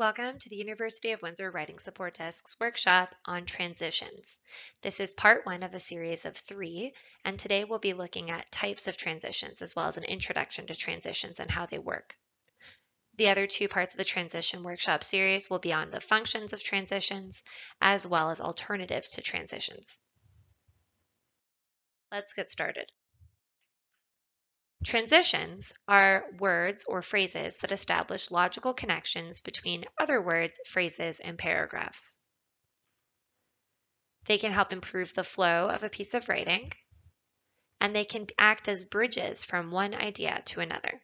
Welcome to the University of Windsor Writing Support Desk's workshop on transitions. This is part one of a series of three, and today we'll be looking at types of transitions as well as an introduction to transitions and how they work. The other two parts of the transition workshop series will be on the functions of transitions as well as alternatives to transitions. Let's get started. Transitions are words or phrases that establish logical connections between other words, phrases, and paragraphs. They can help improve the flow of a piece of writing, and they can act as bridges from one idea to another.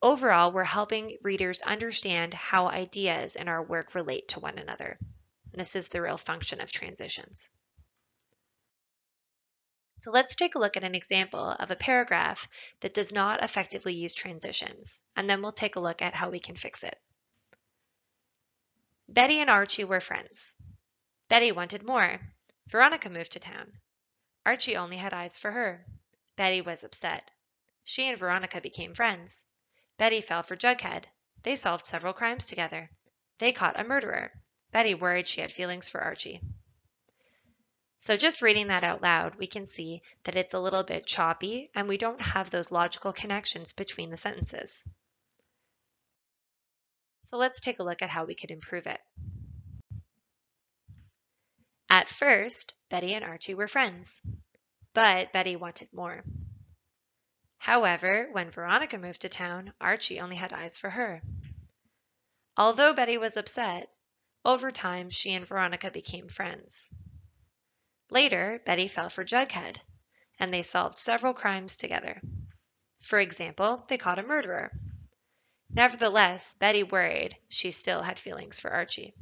Overall, we're helping readers understand how ideas in our work relate to one another. This is the real function of transitions. So let's take a look at an example of a paragraph that does not effectively use transitions, and then we'll take a look at how we can fix it. Betty and Archie were friends. Betty wanted more. Veronica moved to town. Archie only had eyes for her. Betty was upset. She and Veronica became friends. Betty fell for Jughead. They solved several crimes together. They caught a murderer. Betty worried she had feelings for Archie. So just reading that out loud, we can see that it's a little bit choppy and we don't have those logical connections between the sentences. So let's take a look at how we could improve it. At first, Betty and Archie were friends, but Betty wanted more. However, when Veronica moved to town, Archie only had eyes for her. Although Betty was upset, over time she and Veronica became friends. Later, Betty fell for Jughead, and they solved several crimes together. For example, they caught a murderer. Nevertheless, Betty worried she still had feelings for Archie.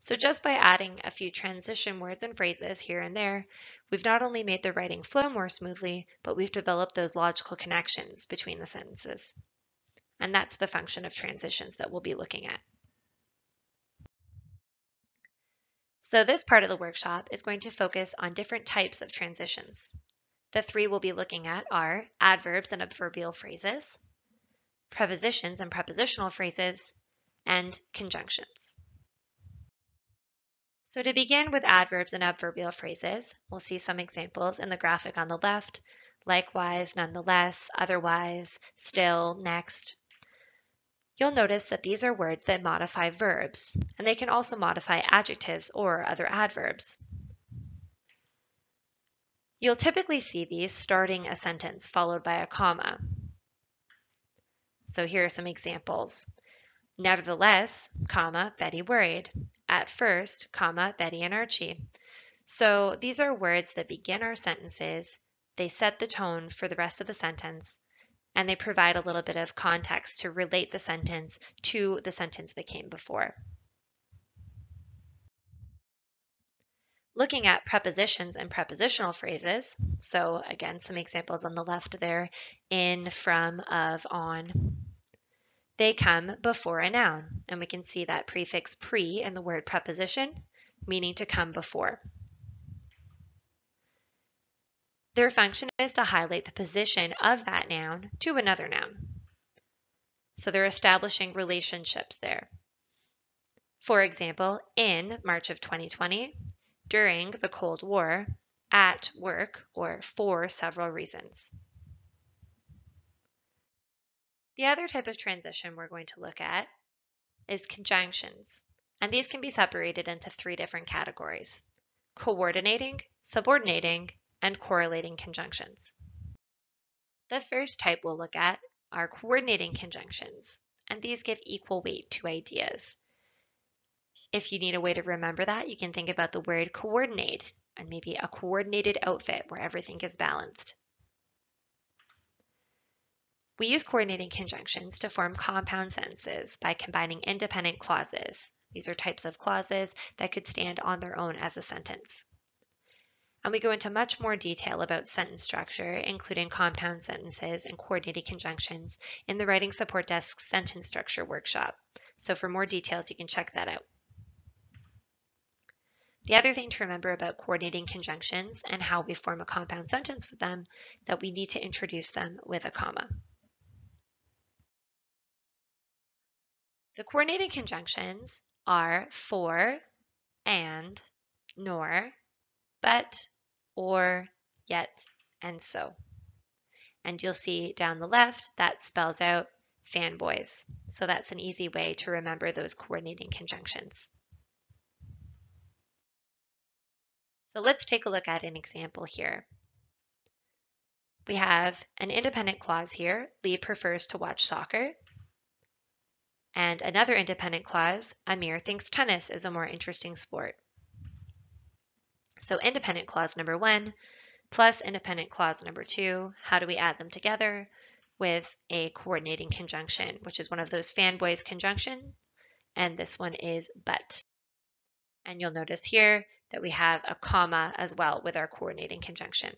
So just by adding a few transition words and phrases here and there, we've not only made the writing flow more smoothly, but we've developed those logical connections between the sentences. And that's the function of transitions that we'll be looking at. So this part of the workshop is going to focus on different types of transitions. The three we'll be looking at are adverbs and adverbial phrases, prepositions and prepositional phrases, and conjunctions. So to begin with adverbs and adverbial phrases, we'll see some examples in the graphic on the left, likewise, nonetheless, otherwise, still, next, You'll notice that these are words that modify verbs, and they can also modify adjectives or other adverbs. You'll typically see these starting a sentence followed by a comma. So here are some examples. Nevertheless, comma, Betty worried. At first, comma, Betty and Archie. So these are words that begin our sentences. They set the tone for the rest of the sentence, and they provide a little bit of context to relate the sentence to the sentence that came before. Looking at prepositions and prepositional phrases, so again, some examples on the left there, in, from, of, on. They come before a noun, and we can see that prefix pre in the word preposition, meaning to come before. Their function is to highlight the position of that noun to another noun. So they're establishing relationships there. For example, in March of 2020, during the Cold War, at work, or for several reasons. The other type of transition we're going to look at is conjunctions, and these can be separated into three different categories, coordinating, subordinating, and correlating conjunctions. The first type we'll look at are coordinating conjunctions, and these give equal weight to ideas. If you need a way to remember that, you can think about the word coordinate and maybe a coordinated outfit where everything is balanced. We use coordinating conjunctions to form compound sentences by combining independent clauses. These are types of clauses that could stand on their own as a sentence and we go into much more detail about sentence structure, including compound sentences and coordinating conjunctions in the Writing Support Desk Sentence Structure Workshop. So for more details, you can check that out. The other thing to remember about coordinating conjunctions and how we form a compound sentence with them, that we need to introduce them with a comma. The coordinating conjunctions are for, and, nor, but, or, yet, and so. And you'll see down the left that spells out fanboys. So that's an easy way to remember those coordinating conjunctions. So let's take a look at an example here. We have an independent clause here, Lee prefers to watch soccer. And another independent clause, Amir thinks tennis is a more interesting sport. So independent clause number one plus independent clause number two, how do we add them together? With a coordinating conjunction, which is one of those fanboys conjunction, and this one is but. And you'll notice here that we have a comma as well with our coordinating conjunction.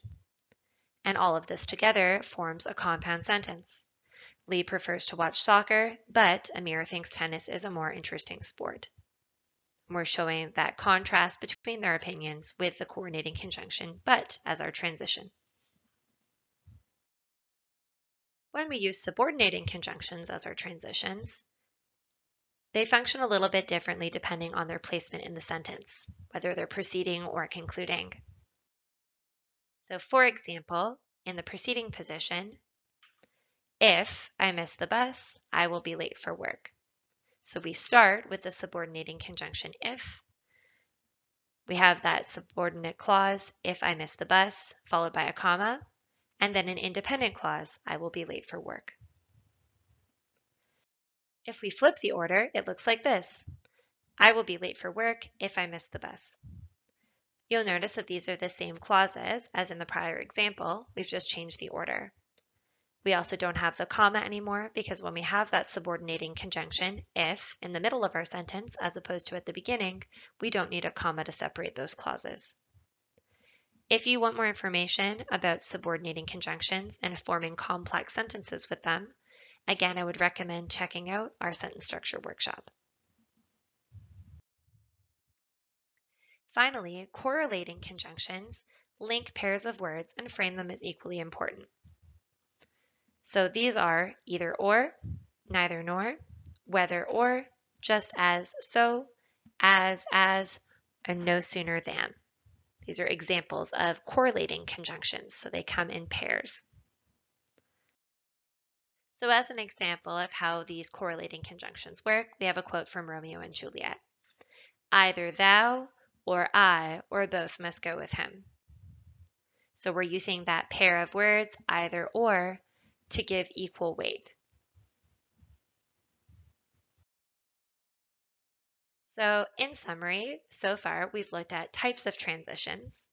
And all of this together forms a compound sentence. Lee prefers to watch soccer, but Amir thinks tennis is a more interesting sport. We're showing that contrast between their opinions with the coordinating conjunction but as our transition. When we use subordinating conjunctions as our transitions, they function a little bit differently depending on their placement in the sentence, whether they're preceding or concluding. So for example, in the preceding position, if I miss the bus, I will be late for work. So we start with the subordinating conjunction if. We have that subordinate clause, if I miss the bus, followed by a comma, and then an independent clause, I will be late for work. If we flip the order, it looks like this. I will be late for work if I miss the bus. You'll notice that these are the same clauses as in the prior example, we've just changed the order. We also don't have the comma anymore because when we have that subordinating conjunction, if, in the middle of our sentence as opposed to at the beginning, we don't need a comma to separate those clauses. If you want more information about subordinating conjunctions and forming complex sentences with them, again, I would recommend checking out our sentence structure workshop. Finally, correlating conjunctions link pairs of words and frame them as equally important. So these are either or, neither nor, whether or, just as, so, as, as, and no sooner than. These are examples of correlating conjunctions, so they come in pairs. So as an example of how these correlating conjunctions work, we have a quote from Romeo and Juliet. Either thou or I or both must go with him. So we're using that pair of words, either or, to give equal weight. So in summary, so far we've looked at types of transitions.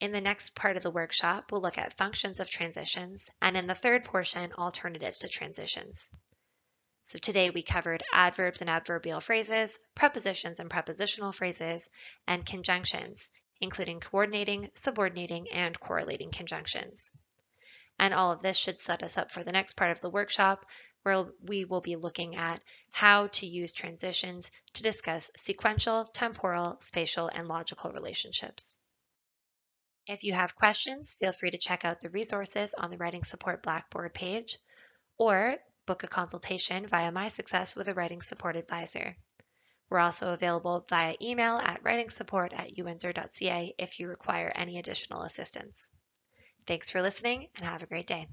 In the next part of the workshop, we'll look at functions of transitions, and in the third portion, alternatives to transitions. So today we covered adverbs and adverbial phrases, prepositions and prepositional phrases, and conjunctions, including coordinating, subordinating, and correlating conjunctions. And all of this should set us up for the next part of the workshop where we will be looking at how to use transitions to discuss sequential, temporal, spatial, and logical relationships. If you have questions, feel free to check out the resources on the Writing Support Blackboard page or book a consultation via My Success with a Writing Support Advisor. We're also available via email at writingsupport at uwindsor.ca if you require any additional assistance. Thanks for listening and have a great day.